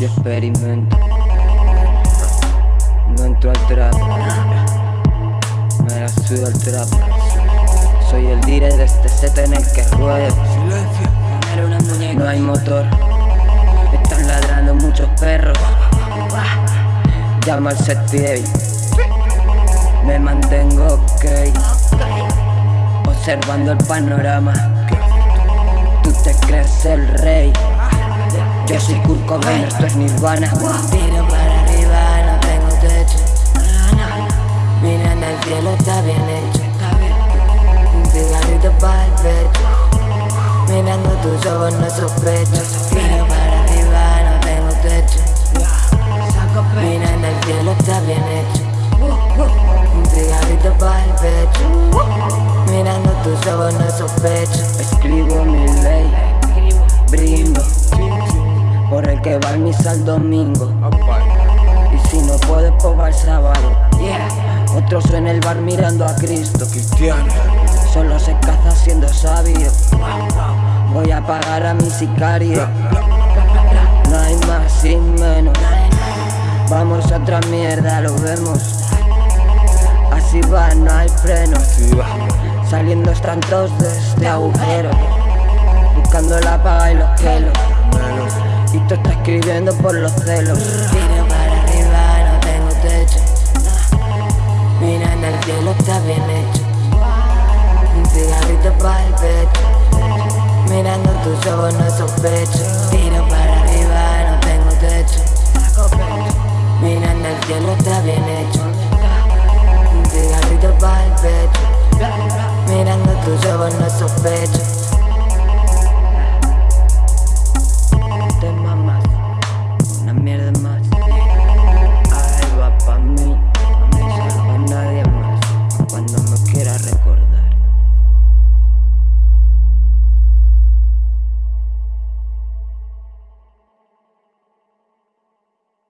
y experimento. No entro al trap, me la sudo al trap. Soy el dire de este set en el que ruedo. No hay motor, están ladrando muchos perros. Llama al set me mantengo ok, observando el panorama. Tú te crees el rey. Yo soy Kurt Cobain, esto es Nirvana. Tiro para arriba, no tengo techo. Mirando al cielo, está bien hecho. Un cigarrito para el pecho. Mirando tus ojos, no sospecho. Tiro para arriba, no tengo techo. Mirando al cielo, está bien hecho. Un cigarrito para el pecho. Mirando tus ojos, no sospecho. Escribo mi ley, brindo por el que va al misa el domingo. Y si no puedes, pues va el sábado. Otros en el bar mirando a Cristo. Cristiano. Solo se caza siendo sabio. Voy a pagar a mi sicario. No hay más sin menos. Vamos a otra mierda, lo vemos. Así va, no hay freno. Saliendo estrantos de este agujero. Buscando la paga y los pelos. Y tú estás escribiendo por los celos. Tiro para arriba, no tengo techo. Mirando al cielo está bien hecho. Un cigarrito para el pecho. Mirando tus ojos no sospecho Tiro para arriba, no tengo techo. Mirando al cielo está bien hecho. Un cigarrito para el pecho. Mirando tus ojos no sospecho recuerdo.